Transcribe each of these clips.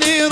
knew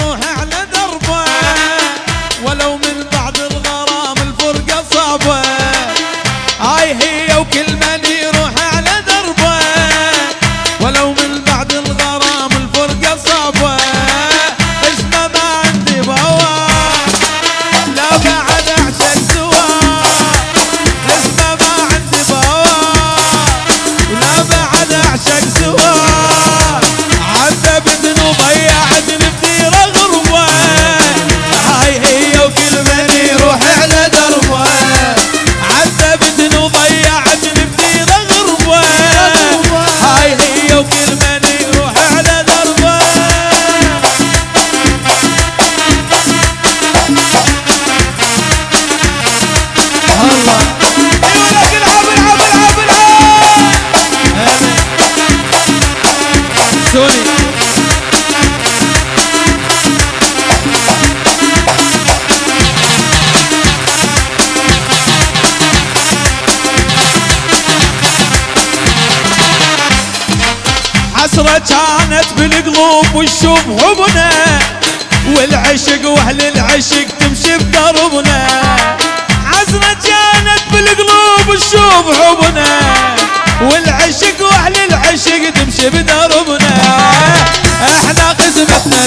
دربنا عزنا كانت بالقلوب تشوف حبنا. والعشق واهل العشق تمشي بدربنا. إحنا قسمتنا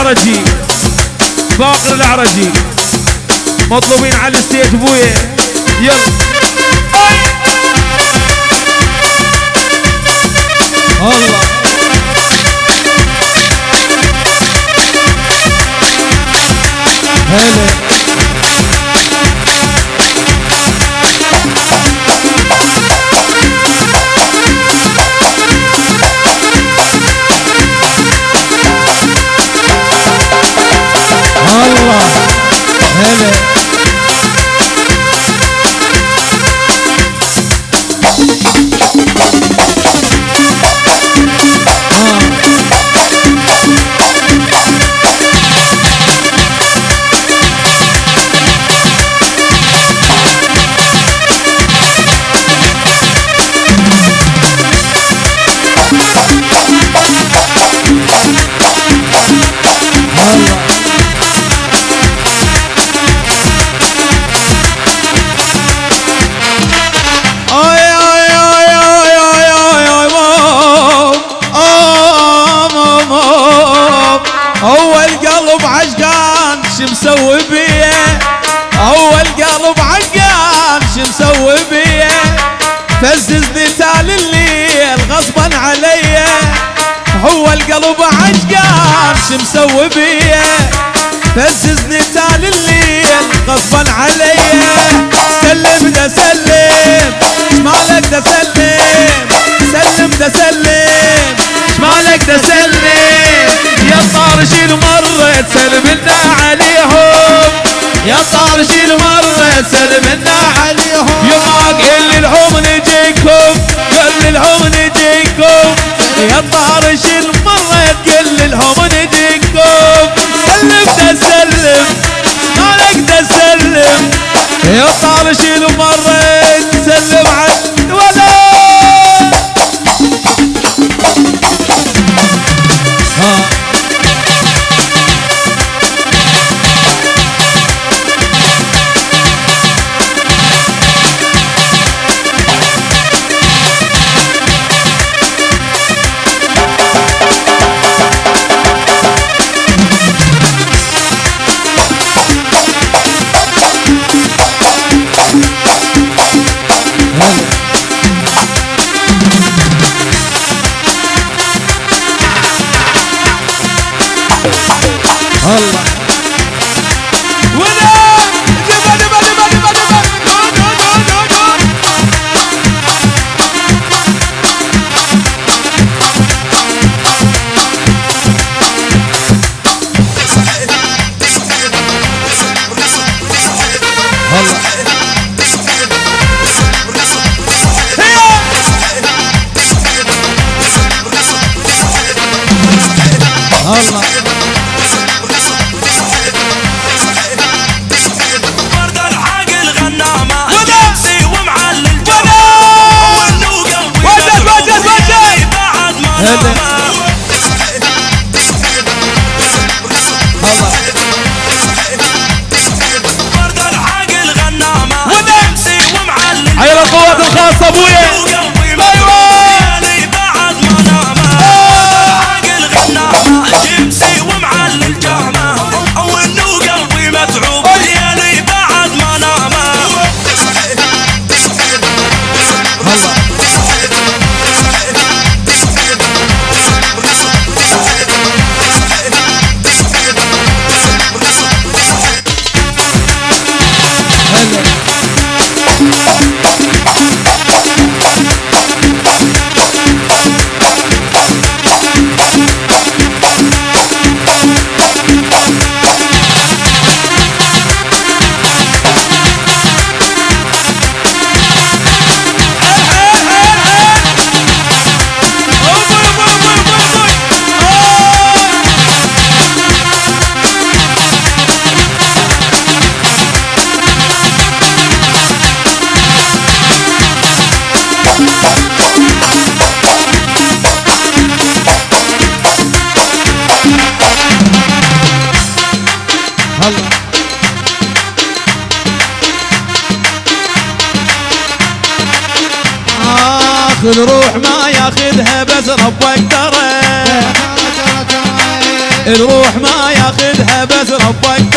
العرجي. باقر العرجي. مطلوبين على الستيج بويا. يلا. الله. هلا. Allah شو مسوي بيه؟ هو القلب عقال شو مسوي بيه؟ فززني تال الليل غصبا علي. هو القلب عقام شو مسوي بيه؟ فززني تال الليل غصبا علي. سلم ده سلم شمالك ده سلم؟ سلم ده سلم شمالك ده سلم؟ يا صار مرت سلم النعم يا شيل شي سلمنا عليهم. يا ما قل للعمر نجيكم قل للعمر نجيكم. يا طار Allah. الروح ما ياخذها بس ربك.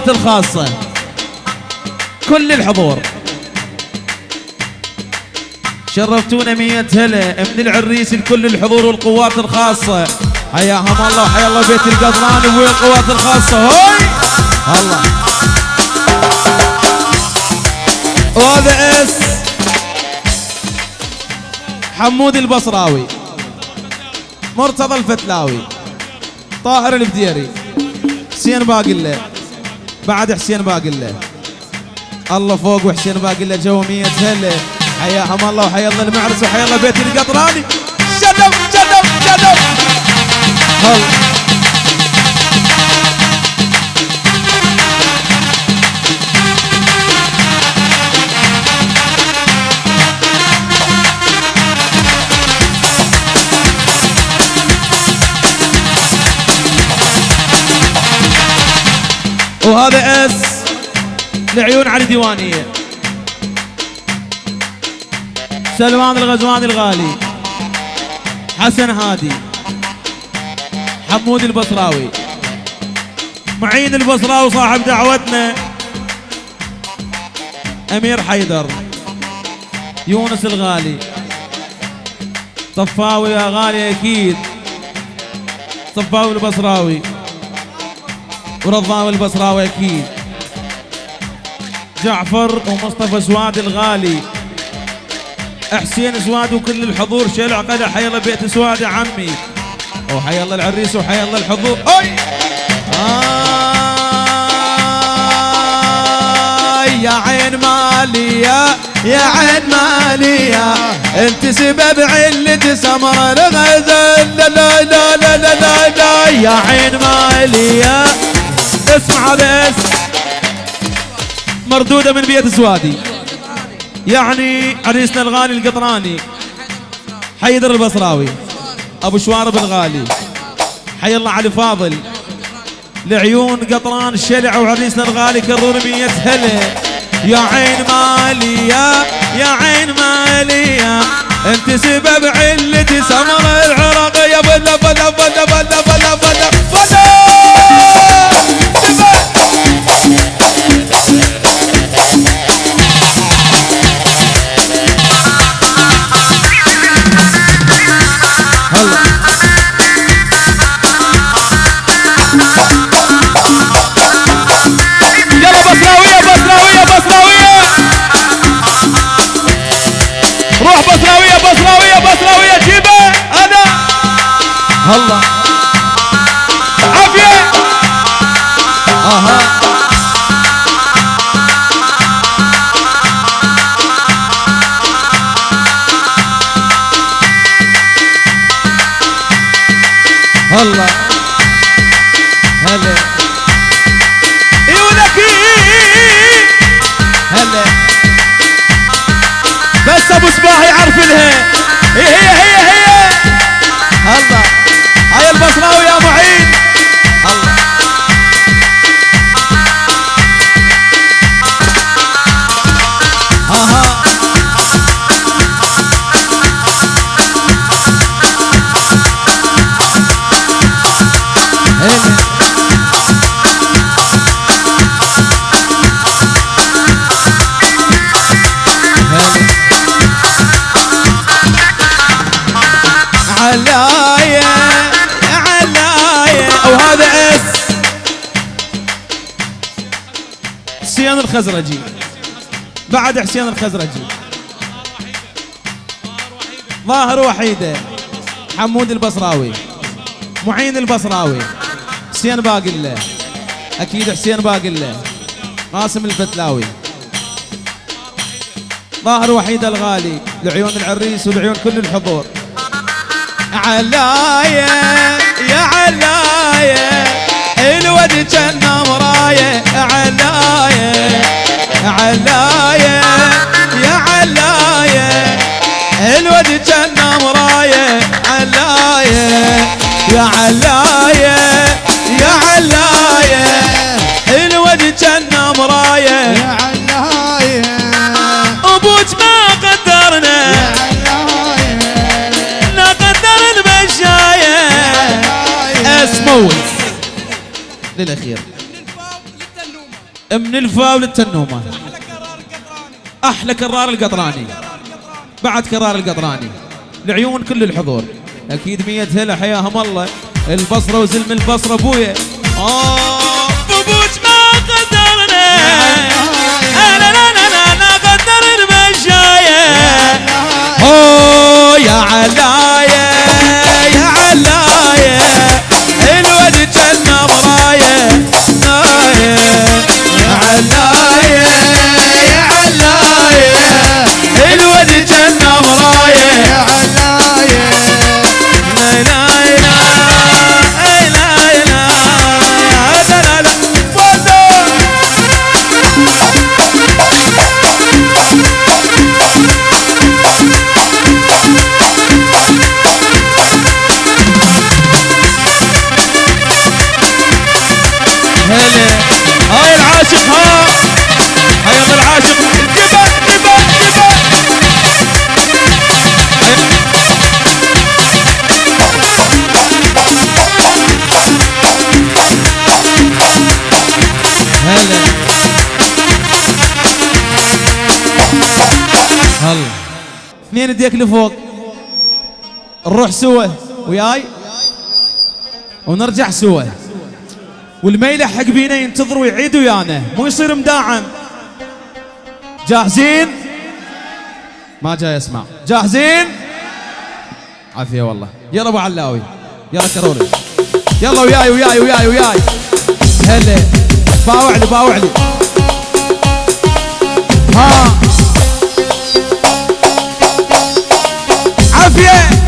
القوات الخاصة. كل الحضور. شرفتونا مية هلا. من العريس لكل الحضور والقوات الخاصة. حياهم الله وحيا الله بيت القطران والقوات الخاصة. هوي! الله. وهذا اس. حمود البصراوي. مرتضى الفتلاوي. طاهر البديري. حسين باقله بعد حسين باقله الله فوق وحسين باقله جو مية هلا حياهم الله وحيا الله المعرس وحيا الله بيت القطراني. شدوا شدوا هلا لعيون علي ديوانيه سلمان الغزواني الغالي. حسن هادي. حمود البصراوي. معين البصراوي صاحب دعوتنا. أمير حيدر. يونس الغالي. صفاوي يا غالي أكيد. صفاوي البصراوي. ورضاوي البصراوي أكيد. جعفر ومصطفى سواد الغالي. حسين سواد وكل الحضور شيل عقده حي الله بيت سواد يا عمي. وحي الله العريس وحي الله الحضور. اي آي! يا عين مالية يا عين مالية. انت سبب علة سمر الغزل. لا لا لا لا لا, لا يا عين مالية. اسمع بس. مردودة من بيت سوادي. يعني عريسنا الغالي القطراني حيدر البصراوي أبو شوارب الغالي حي الله علي فاضل. لعيون قطران الشلع وعريسنا الغالي كرر مية هلا يا عين مالية يا عين مالية أنت سبب علتي سمر العراق. يا بلا بلا بلا بلا بلا بلا بلا هلا هلا الخزرجي. بعد حسين الخزرجي. ظاهر وحيدة حمود البصراوي. معين البصراوي. حسين باقله أكيد حسين باقله قاسم الفتلاوي. ظاهر وحيد الغالي. لعيون العريس ولعيون كل الحضور. علاية يا علاية الود جنة علاية علاية علاية يا علاية الود جنة مراية علاية يا علاية يا علاية الود جنة مراية يا علاية أبوك ما قدرنا. يا علاية نقدر المشاية اسمه للأخير. من الفاو للتنومة. أحلى كرار القطراني. بعد كرار القطراني. لعيون كل الحضور. أكيد مية هلا حياهم الله. البصرة وزلم البصرة أبويا. آه. بوبوش ما قدرنا. لا لا لا لا لا قدر المشايه اوه يا علايه ايديك لفوق. نروح سوا وياي؟ ونرجع سوا والميلة حق بينا ينتظر ويعيد ويانا. مو يصير مداعم. جاهزين ما جاي اسمع جاهزين عافية والله. يلا أبو علاوي. يلا كروري يلا وياي وياي وياي وياي. هلا. باوع لي باوع لي. 变。